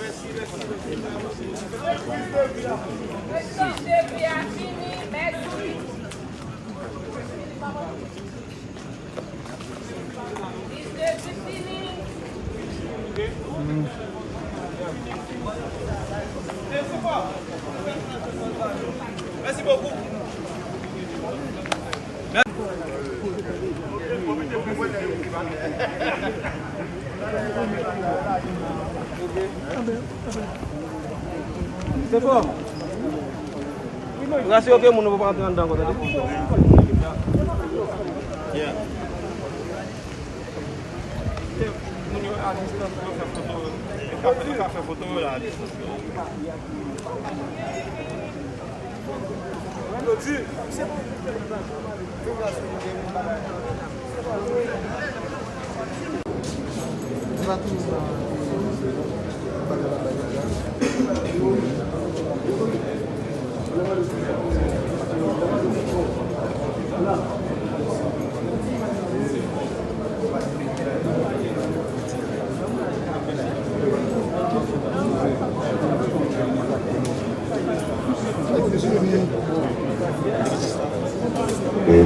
Depuis uniform. Rase yo ke moun nou pou pa antre an dan kote de. Moun yo a distan pou fè foto. E euh, ka fè foto yo la a distan. Moun yo di. Moun yo di.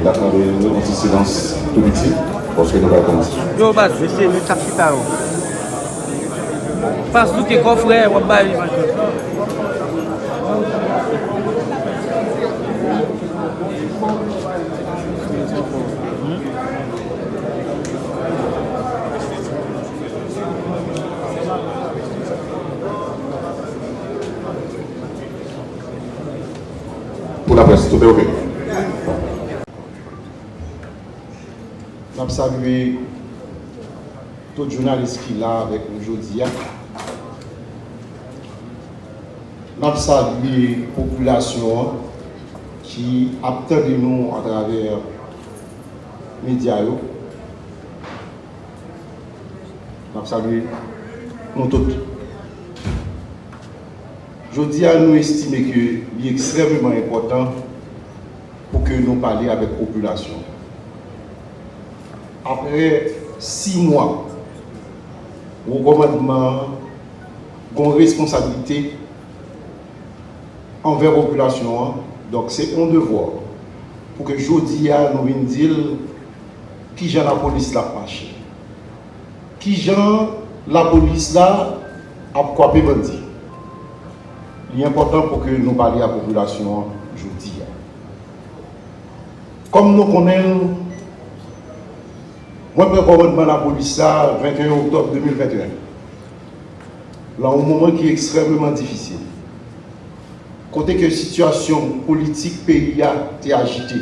d'attendre une petite silence tout petit parce que nous allons commencer. Yo, bas, je sais, nous tapons pas. Parce que nous sommes frères, on va pas Pour la presse, tout est ok. Je salue tout journaliste qui est là avec nous aujourd'hui. Je salue la population. qui attend de nous à travers les médias. Je salue nous tous. Je dis à nous estimer que c'est extrêmement important pour que nous parlions avec la population. Après six mois, au gouvernement, une responsabilité envers la population Donk se on devor pou ke jodi ya nou vin dil ki jan la polis la fache. Ki jan la polis la ap kwape bandi. Li important pou ke nou bali a populasyon jodi ya. Kom nou konen, mwen prekorodman la polis la 21 oktob 2021. La ou mouman ki ekstremement difisil. kote ke situasyon politik peyi a te agite.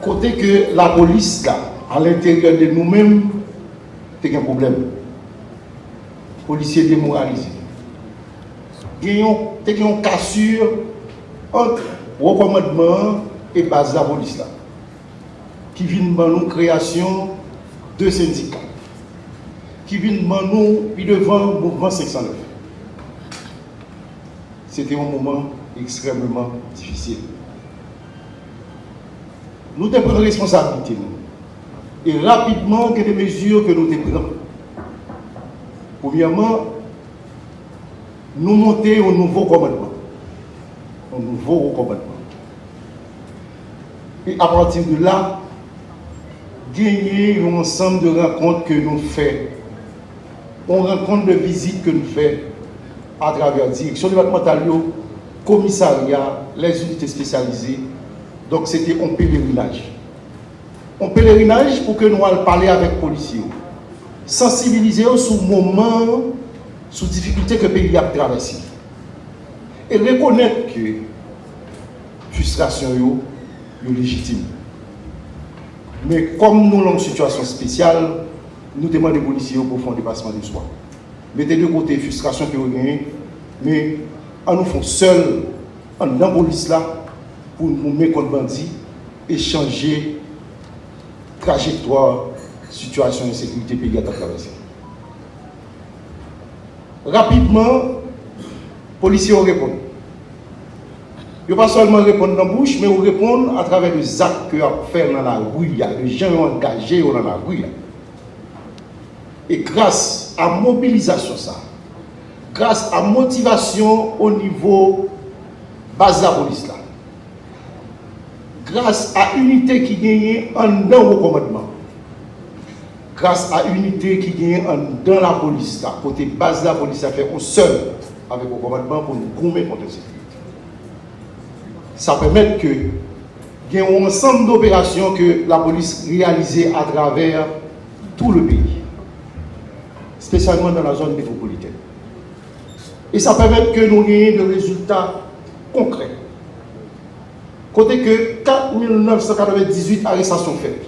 Kote ke la polis la, an l'interieur de nou men, te gen problem. Polisye demoralize. Te gen yon kasur antre rekomendman e base la polis la. Ki vin ban nou kreasyon de syndikat. Ki vin ban nou pi devan mouvment 509. C'était un moment extrêmement difficile. Nous devons prendre responsabilité. Et rapidement, que des mesures que nous devons Premièrement, nous monter un nouveau commandement. Un nouveau commandement. Et à partir de là, gagner un ensemble de rencontres que nous faisons, une rencontre de visite que nous faisons à travers la direction départementale, commissariat, les unités spécialisées. Donc c'était un pèlerinage. Un pèlerinage pour que nous allions parler avec les policiers. Sensibiliser sur le moment, sur les difficultés que le pays a traversé. Et reconnaître que frustration est légitime. Mais comme nous avons une situation spéciale, nous demandons aux policiers pour faire un dépassement de soi. Mettez de côté la frustration que vous avez, mais en nous faisant seul, en police là, pour nous mettre contre bandits et changer trajectoire, situation de sécurité pays à traverser. Rapidement, les policiers répondent. Ils ne pas seulement répondre dans la bouche, mais ils répondent à travers les actes qu'ils ont fait dans la rue, les gens ont engagé dans la rue. Et grâce à mobilisation, ça, grâce à motivation au niveau base la police, là, grâce à l'unité qui gagne en dans le commandement, grâce à l'unité qui gagne en dans la police, là, côté base la police, ça fait un seul avec le commandement pour nous gommer contre sécurité. Ça permet que il y ait un ensemble d'opérations que la police réalisait à travers tout le pays, spécialement dans la zone métropolitaine. Et ça permet que nous ayons des résultats concrets. Côté que 4998 arrestations faites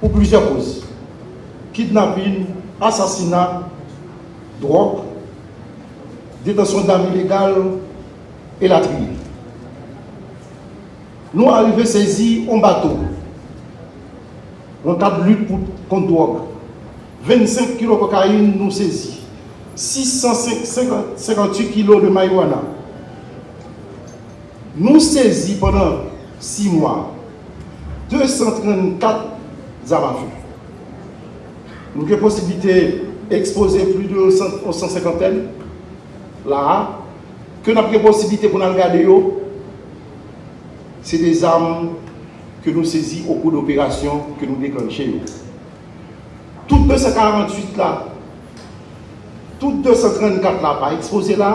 pour plusieurs causes. Kidnapping, assassinat, drogue, détention d'armes illégales et la trier. Nous arrivons saisis un bateau le cadre de lutte contre drogue. 25 kg de cocaïne nous saisis. 658 kg de marijuana. Nous saisis pendant 6 mois 234 armes. Nous avons possibilité d'exposer plus de 150 là, que nous avons possibilité pour nous regarder, c'est des armes que nous saisissons au cours d'opérations que nous déclenchons. Tout 248 la, tout 234 la pa expose la,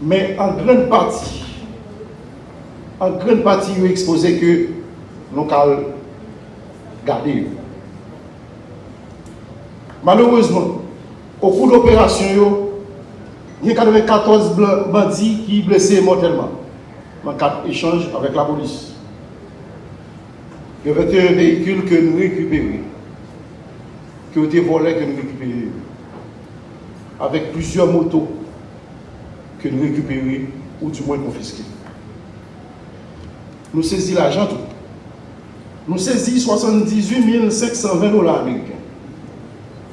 men an gren pati, an gren pati yo expose ke lokal gade yo. Malourezman, ou kou l'operasyon yo, nye 94 bandi ki blese mortelman, man kat echange avèk la polis. Il y avait un véhicule que nous récupérons, qui a été volé que nous récupérons, avec plusieurs motos que nous récupérons ou du moins confisquées. Nous saisissons l'argent tout. Nous saisissons 78 520 dollars américains.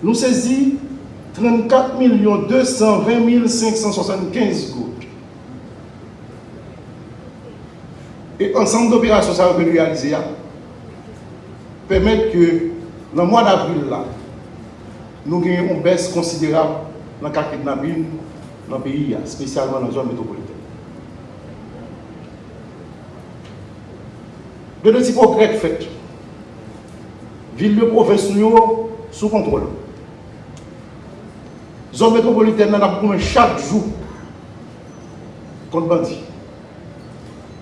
Nous saisissons 34 220 575 gouttes. Et ensemble d'opérations ça va réaliser permettre que dans le mois d'avril nous ayons une baisse considérable dans le cas kidnapping dans le pays, spécialement dans la zone métropolitaine. De petits progrès faits. Ville de province sous contrôle. Zone métropolitaine, nous avons chaque jour contre bandits.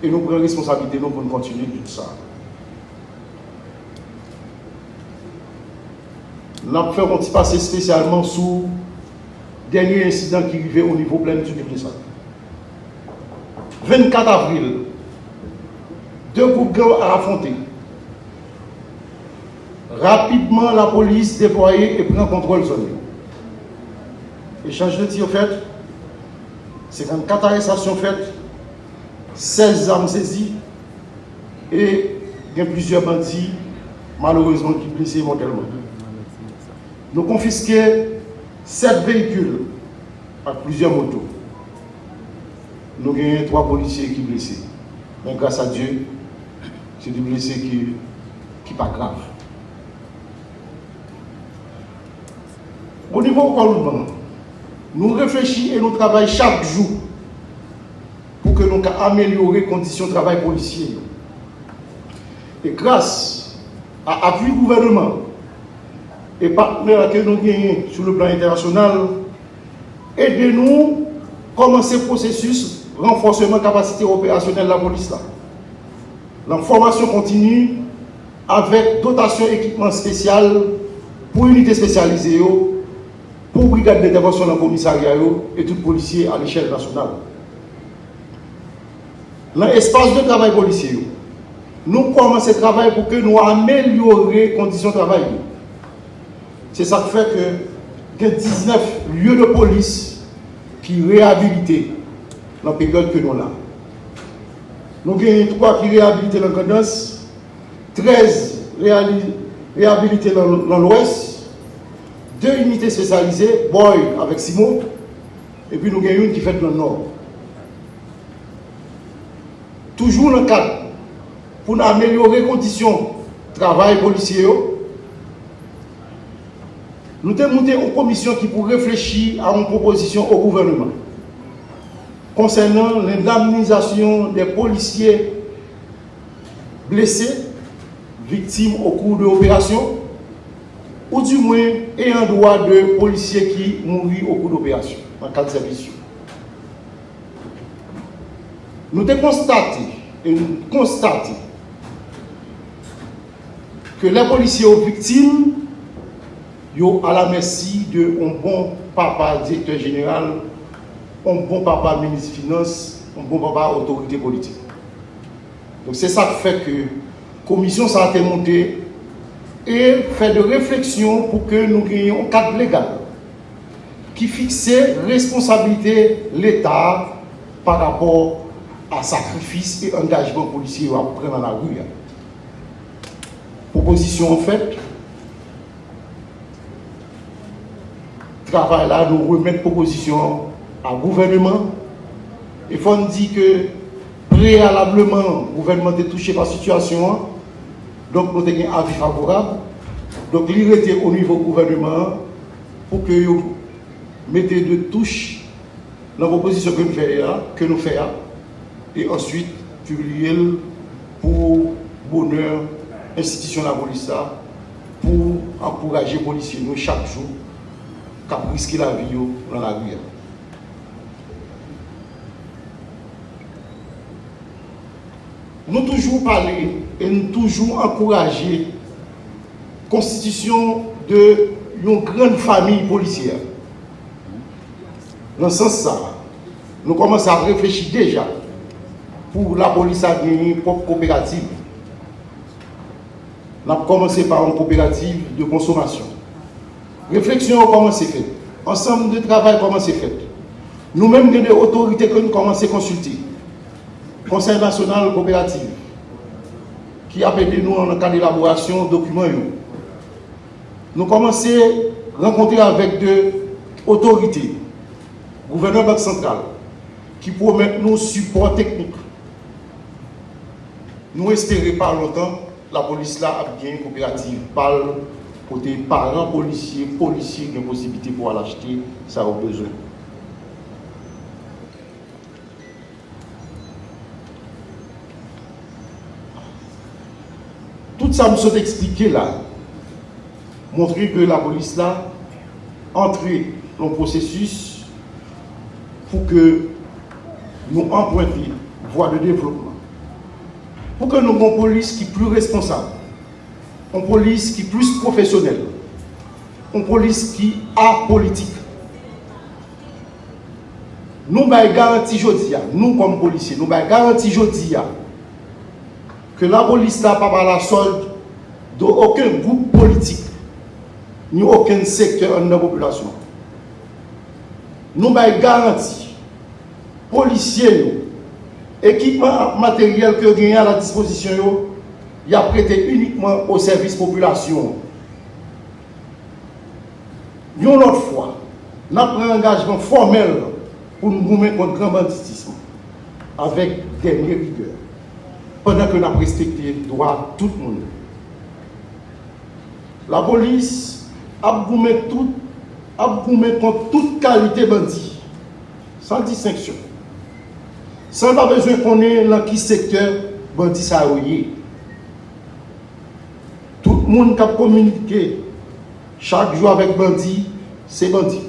Et nous prenons responsabilité nous, pour continuer tout ça. Avons fait petit passé spécialement sous dernier incident qui arrivait au niveau plein du ça. 24 avril, deux groupes à affronter. Rapidement, la police déployée et prend contrôle zone. Échange de tir fait, 54 arrestations faites, 16 armes saisies et il y a plusieurs bandits malheureusement qui blessés mortellement. Nous confisquons 7 véhicules avec plusieurs motos. Nous avons 3 policiers qui sont blessés. Mais grâce à Dieu, c'est des blessés qui ne pas grave. Au niveau Parlement, nous réfléchissons et nous travaillons chaque jour que nous amélioré les conditions de travail policier. Et grâce à l'appui du gouvernement et partenaires que nous avons sur le plan international, aidez-nous commencer le processus renforcement capacité opérationnelle de la police là. La formation continue avec dotation équipement spécial pour unité spécialisée, yo, pour brigade d'intervention dans le commissariat et tout policier à l'échelle nationale. Dans l'espace de travail policier, nous commençons le travail pour que nous améliorions les conditions de travail. C'est ça qui fait que il y a 19 lieux de police qui réhabilités dans la période que nous avons. Nous avons 3 qui réhabilités dans la cadence, 13 réhali- réhabilités dans, dans l'ouest, 2 unités spécialisées, Boy avec Simon, et puis nous avons une qui fait dans le nord. Toujours dans le cadre pour améliorer les conditions de travail policier. Nous avons monté une commission qui pour réfléchir à une proposition au gouvernement concernant l'indemnisation des policiers blessés, victimes au cours de l'opération, ou du moins ayant droit de policiers qui mourent au cours d'opération, en cas de service. Nous avons constaté, et nous constatons que les policiers aux victimes, yo à la merci de un bon papa directeur général, un bon papa ministre des Finances, un bon papa autorité politique. Donc c'est ça qui fait que la commission été montée et fait de réflexion pour que nous ayons un cadre légal qui fixe responsabilité l'État par rapport à sacrifice et engagement policier à prendre dans la rue. Proposition en fait, travail là, nous remettre proposition à gouvernement. Il faut dire que préalablement, le gouvernement est touché par la situation. Donc, nous avons un avis favorable. Donc, il au niveau gouvernement pour que vous mettez de touche dans la proposition que nous faisons, et ensuite publier pour bonheur institution de la police pour encourager les policiers nous chaque jour kap riski la vi yo nan la gouya. Nou toujou pale e nou toujou ankoraje konstitisyon de yon gran fami policier. Nan sens sa, nou komanse a reflechi deja pou la polis a geni pop kooperative. Nan komanse par an kooperative de konsomasyon. Réflexion comment c'est fait? Ensemble de travail comment c'est fait? Nous-mêmes, nous avons des autorités que nous commençons à consulter. Conseil national coopératif, qui a aidé nous en cas d'élaboration de documents. Nous commençons à rencontrer avec des autorités, gouverneur Banque centrale, qui promettent nous support technique. Nous espérons pas longtemps, la police là a bien coopérative, parle côté parents policiers, policiers qui ont possibilité pour aller acheter, ça a besoin. Tout ça nous sont expliqué là, montrer que la police là, entrer dans le processus pour que nous empruntions voie de développement. Pour que nous ayons une police qui est plus responsable, une police qui est plus professionnelle, une police qui est apolitique. Nous avons garanti aujourd'hui, nous comme policiers, nous avons garanti aujourd'hui que la police n'a pas la solde d'aucun groupe politique, ni aucun secteur de la population. Nous avons garanti, policiers, équipement matériel que nous à la disposition, y a prêté uniquement au service population. Une autre fois, nous avons un engagement formel pour nous gommer contre le grand banditisme avec dernière rigueur, pendant que nous avons respecté le droit de tout le monde. La police a gommé tout, contre toute qualité bandit, sans distinction. Sans pas besoin qu'on ait dans qui secteur bandit ça moun kap komunike chak jou avèk bandi, se bandi.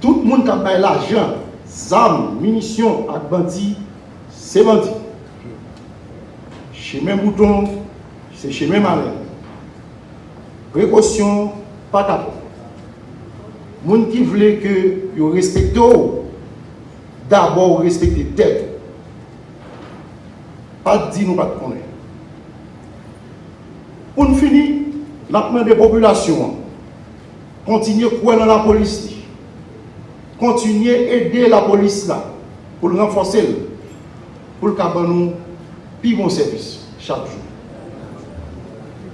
Tout moun kap bay la jan, zam, munisyon ak bandi, se bandi. Che men bouton, se che men manè. Prekosyon, pa kapo. Moun ki vle ke yo respekte ou, d'abord respekte tèt. Pa di nou pat konè. Pour nous finir, l'apprendre des populations, continuer à croire dans la police, continuer à aider la police là, pour le renforcer, pour le caban nous, plus bon service, chaque jour.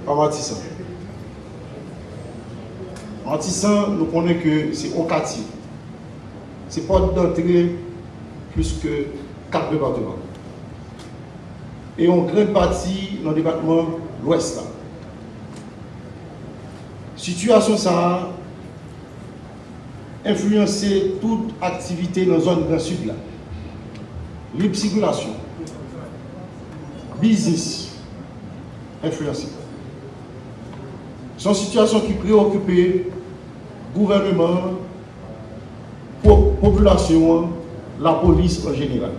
Par Matissan. Matissan, nous connaissons que c'est au quartier. C'est porte d'entrée plus que quatre départements. Et on grande partie dans le département l'ouest. Situation ça influencé toute activité dans la zone Grand Sud là. Libre circulation, business, influencé. C'est une situation qui préoccupe gouvernement, la population, la police en général.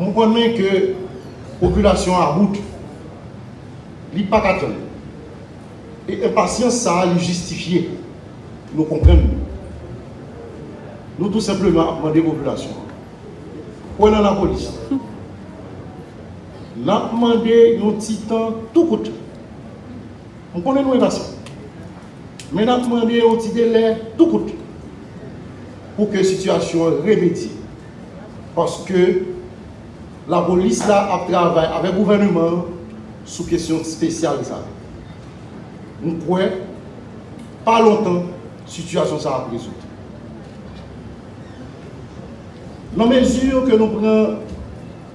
On connaît que la population à route, n'est pas Et impatience, ça a justifié. Nous comprenons. Nous tout simplement demandé la population. Prenons la police? Nous avons demandé petit temps tout coûte. On connaît nous impatients. Mais nous avons demandé un petit délai tout coûte. Pour que la situation remédie. Parce que la police là a travaillé avec le gouvernement sous question spéciale. Nous croyons pas longtemps la situation ça a résoudre. Dans la mesure que nous prenons,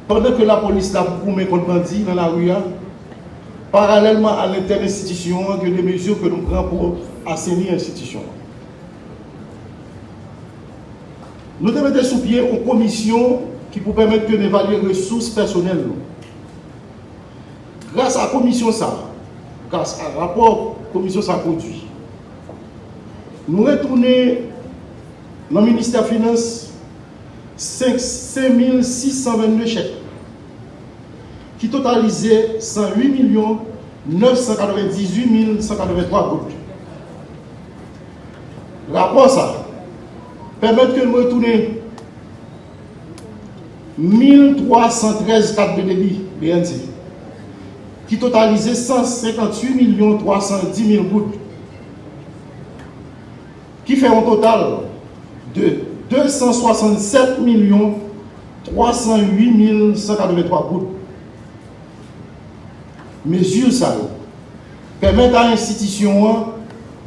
pendant que la police a mis contre bandits dans la rue, parallèlement à l'inter-institution, il a des mesures que nous prenons pour assainir l'institution. Nous devons mettre sous pied une commission qui peut permettre d'évaluer les ressources personnelles. Grâce à la commission ça, grâce à rapport commission ça produit, nous retournons dans le ministère des Finances 5622 chèques qui totalisaient 108 998 183 gouttes. Rapport ça permet que nous retournions 1313 cartes de débit BNC qui totalisaient 158 310 000 gouttes qui fait un total de 267 308 183 gouttes. Mesure ça permettent à l'institution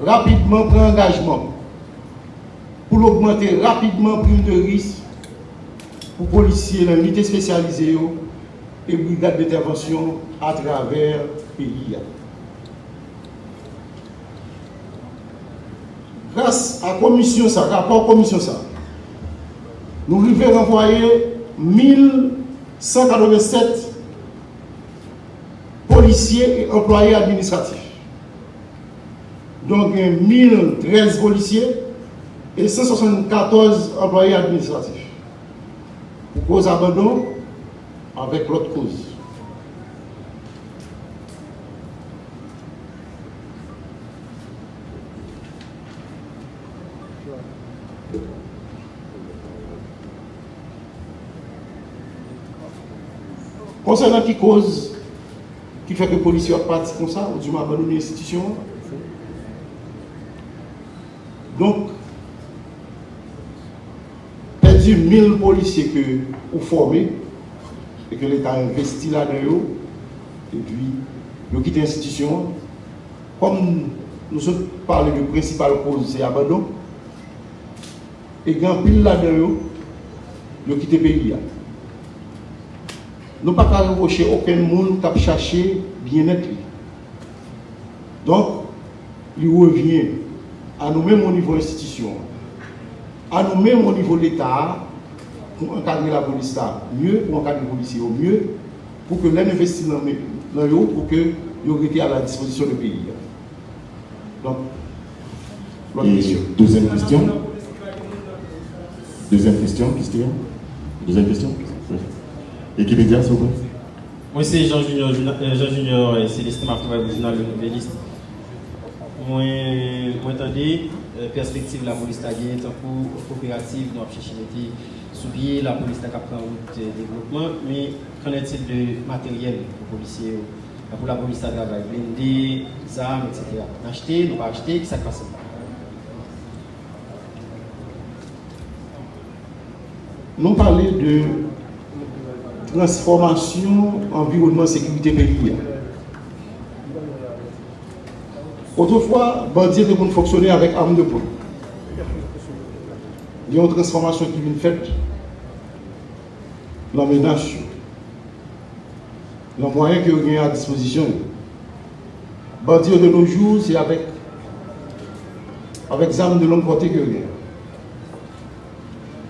rapidement prendre engagement pour augmenter rapidement prime de risque pour policiers, l'unité spécialisée et brigade d'intervention à travers le pays. Grâce à la commission, ça, rapport commission, ça, nous devons renvoyer 1187 policiers et employés administratifs. Donc, 1013 policiers et 174 employés administratifs. Pour cause abandon avec l'autre cause. Concernant qui cause qui fait que les policiers partis comme ça, ou du moins abandonné l'institution. Donc, perdu 1000 policiers que vous formez et que l'État a investi là-dedans, et puis, ils quitté l'institution. Comme nous sommes parlé du principal cause, c'est abandon, et quand pile là-dedans, ont quitté le pays. Nous ne pouvons pas reprocher aucun monde qui a cherché bien-être. Donc, il revient à nous-mêmes au niveau institution, à nous-mêmes au niveau de l'État, pour encadrer la police là mieux, pour encadrer les policiers au mieux, pour que les investissements dans eux, pour que ils été à la disposition du pays. Donc, l'autre Et question. deuxième question. Deuxième question, Christian. Deuxième question. Oui. Équipe média, s'il vous plaît. Moi, c'est Jean Junior, euh, Jean Junior et Célestin Martin, le journal Le Nouveliste. Moi, moi, attendez, euh, perspective la police gagné, tant pour coopérative, nous avons cherché sous pied, la police a pris en route de développement, mais qu'en est-il de matériel pour les policiers Pour la police à travail, blindés, armes, etc. Acheter, nous pas acheter, qui ça passe Nous parlons de transformation environnement sécurité pays. Autrefois, bandits étaient fonctionner avec armes de poing. Il y a une transformation qui vient faite dans les nations. Les moyens que vous à disposition. Bandits de nos jours, c'est avec, avec armes de longue portée que vous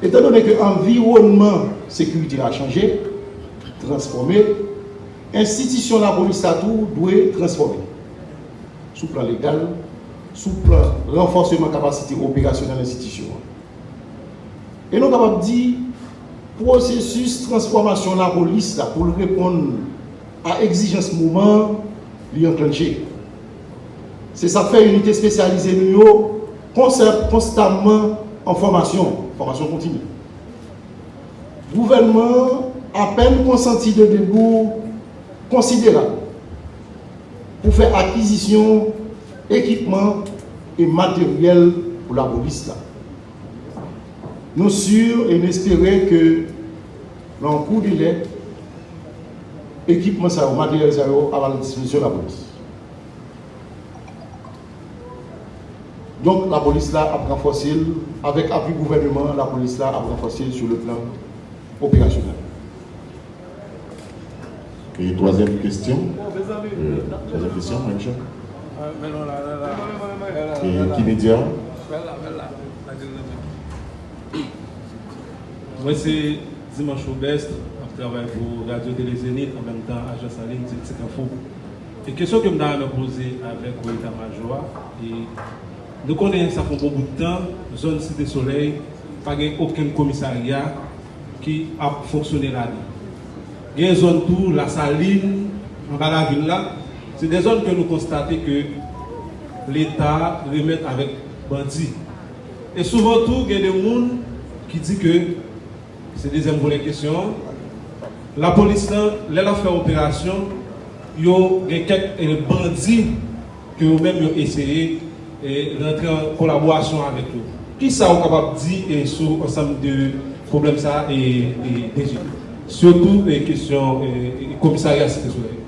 Étant donné que l'environnement sécurité a changé, transformé, l'institution de la police à tout doit transformer. Sous plan légal, sous plan renforcement de capacité opérationnelle de l'institution. Et nous avons dit, processus transformation de la police là, pour répondre à l'exigence moment, lui enclenché. C'est ça fait une unité spécialisée, nous, constamment en formation, formation continue. Gouvernement a peine consenti de débours considérables pour faire acquisition, équipement et matériel pour la police. Là. Nous sûrs et nous espérons que dans le cours délai, équipement, ça, matériel, ça, à la disposition de la police. Donc la police là a renforcé, avec appui gouvernement, la police là a renforcé sur le plan opérationnel. Et troisième question. Euh, troisième question, Michel. Et qui média Moi, c'est Dimanche Aubest, je travaille pour Radio Télé Zénith, en même temps, agence en ligne, c'est info. Et question que je me poser avec l'état-major, et nous connaissons ça fait beaucoup de temps, zone Cité Soleil, pas aucun commissariat qui a fonctionné là-dedans. Il y a une zone tout, la saline, en bas la ville là, c'est des zones que nous constatons que l'État remet avec bandits. Et souvent tout, il y a des gens qui disent que, C'est deuxième bonne question. La police, là, a fait opération, il y a quelques bandits que vous-même avez essayé de rentrer en collaboration avec eux. Qui ça est capable de dire sur ensemble de problèmes ça et, et, et surtout les questions commissariat cité soleil.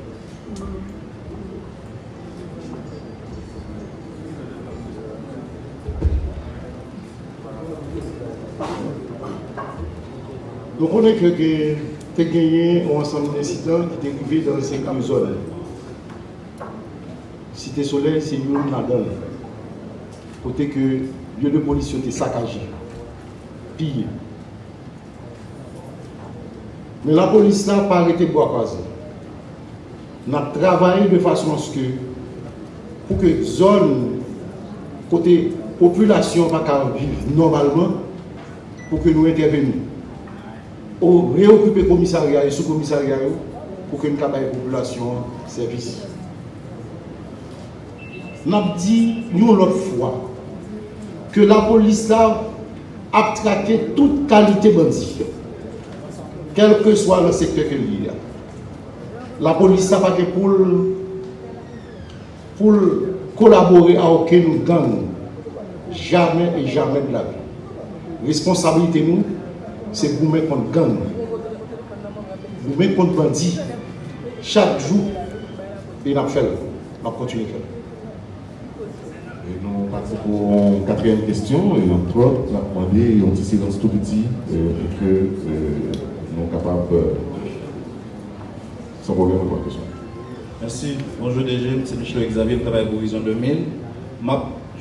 On est que tu as gagné un ensemble d'incidents qui arrivé dans ces zones. Cité Soleil, c'est une là-dedans côté que lieu de police était saccagé, pillé. Mais la police n'a pas arrêté de boire croiser. On a travaillé de façon à ce que, pour que zone, côté population va vivre normalement, pour que nous intervenions. Au réoccuper le commissariat et sous-commissariat pour que nous la population service. Nous avons dit, nous, l'autre fois, que la police a, traqué toute qualité bandit, quel que soit le secteur qu'il y a. La police n'a pas pour, pour collaborer à aucun gang, jamais et jamais de la vie. Responsabilité nous, c'est pour mettre contre gang, pour mettre contre bandit, chaque jour, et on fait, on continue à faire. Et nous passons pour une quatrième question, et entre autres, on a demandé un petit silence tout petit, et que euh, nous sommes capables, euh, sans problème, de la question. Merci. Bonjour DG, c'est Michel Xavier, je travaille pour Vision 2000. Je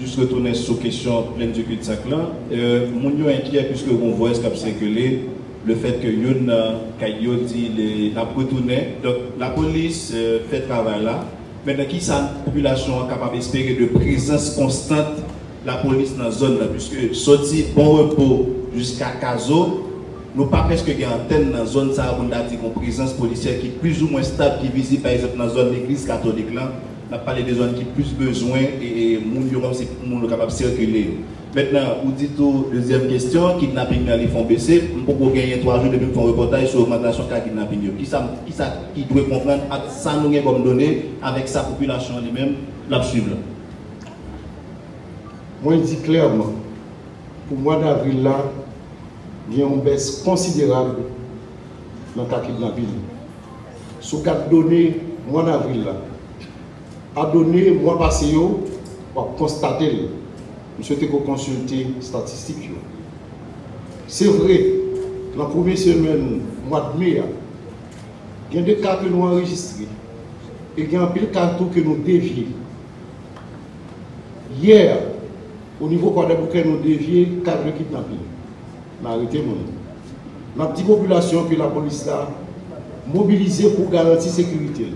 juste retourner sur la question pleine du cul-de-sac là. Euh, mon inquiet puisque on voit ce qui a circulé, le fait que Yon euh, Kayo dit la retourné. Donc la police euh, fait travail là. Maintenant, qui sa population est capable d'espérer de présence constante la police dans la zone là, puisque sorti bon repos jusqu'à Caso, nous pas presque une antenne dans la zone ça, on a dit une présence policière qui est plus ou moins stable, qui est visible par exemple dans la zone de l'église catholique là. On a parlé des zones qui ont plus besoin et moun yo c'est capable de circuler. Maintenant vous dites deuxième question kidnapping dans les fonds baissés peut gagner trois jours depuis un reportage sur l'augmentation de kidnapping qui ça qui ça qui doit comprendre ça nous avons comme données avec sa population elle-même la moi je dis clairement pour le mois d'avril là il y a une baisse considérable dans le kidnapping. Sous quatre données, mois d'avril, à donner, mois passé, pour constater, je souhaite que consulter les statistiques. C'est vrai, la première semaine, mois de mai, il y a des cas que nous enregistrés et il y a un pile que nous dévions. Hier, au niveau de nous dévions 4 kidnapping arrêté La petite population que la police a mobilisée pour garantir la sécurité.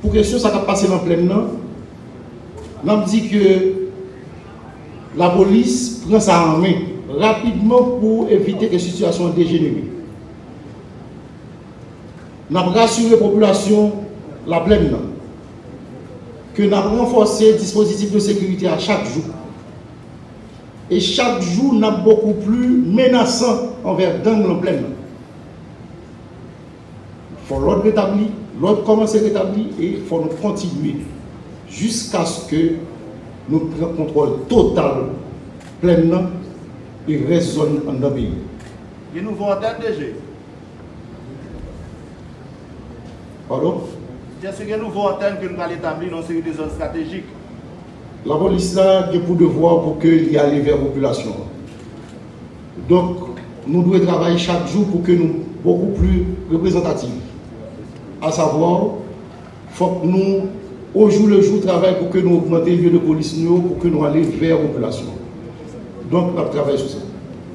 pour question ça qui passé dans le plein là, nous dit que la police prend ça en main rapidement pour éviter que la situation dégénère. Nous avons rassuré la population la pleine que nous avons renforcé le dispositif de sécurité à chaque jour. Et chaque jour, nous avons beaucoup plus menaçant envers dans la pleine. Il faut l'ordre rétabli, l'ordre commence à rétablir et il faut nous continuer jusqu'à ce que nous prenions contrôle total pleinement et résonne en notre pays. Nous voulons entendre DG. Pardon? Bien sûr, nous voulons entendre que nous allons établir une série de zones stratégiques la police a pour devoir pour qu'il y ait vers la population. Donc, nous devons travailler chaque jour pour que nous beaucoup plus représentatifs. À savoir, il faut que nous, au jour le jour, travaillions pour que nous augmentions le lieu de police, pour que nous allions vers la population. Donc, nous travaillons sur ça.